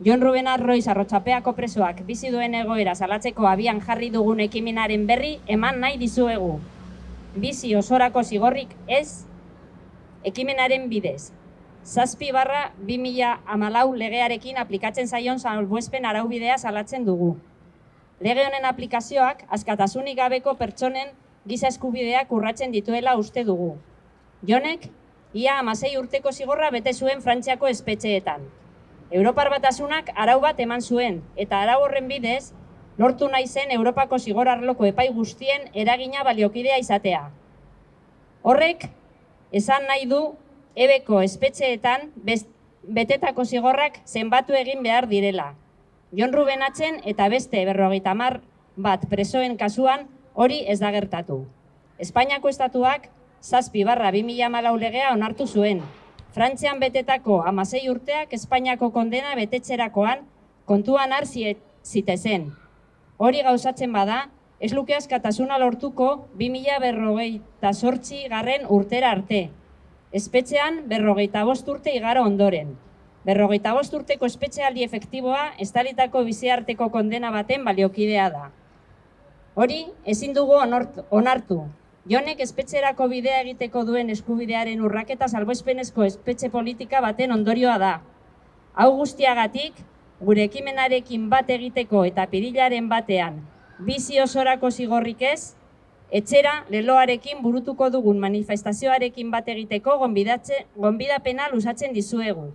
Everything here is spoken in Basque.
Jon Ruben Arroiz arrotxapeako presoak bizi duen egoera salatzeko abian jarri dugun ekimenaren berri eman nahi dizuegu. Bizi osorako zigorrik ez ekimenaren bidez. Zazpi barra 2000 amalau legearekin aplikatzen zaion salbuespen araubidea salatzen dugu. Lege honen aplikazioak askatasunik gabeko pertsonen giza eskubideak urratzen dituela uste dugu. Jonek, ia amasei urteko zigorra bete zuen Frantziako espetxeetan. Europar batasunak arau bat eman zuen, eta arau horren bidez, lortu nahi zen Europako zigor arloko epai guztien eragina baliokidea izatea. Horrek, esan nahi du, ebeko espetxeetan best, betetako zigorrak zenbatu egin behar direla. Jon Ruben atzen eta beste berrogeita mar bat presoen kasuan hori ez da gertatu. Espainiako estatuak zazpi barra 2000 legea onartu zuen, Frantzian betetako amasei urteak Espainiako kondena betetxerakoan kontuan har zitezen. Hori gauzatzen bada, ez luke askatasuna lortuko 2000 berrogeita sortzi garren urtera arte. Espetxean berrogeita bost urte igaro ondoren. Berrogeita bost urteko espetxealdi efektiboa estalitako biziarteko kondena baten baliokidea da. Hori, ezin dugu onartu, Jonek espetxerako bidea egiteko duen eskubidearen urraketa salboespenezko espetxe politika baten ondorioa da. Hau guztiagatik, gure ekimenarekin bat egiteko eta pirilaren batean bizi osorako zigorrik ez, etxera leloarekin burutuko dugun manifestazioarekin bat egiteko gonbidapena lusatzen dizuegu.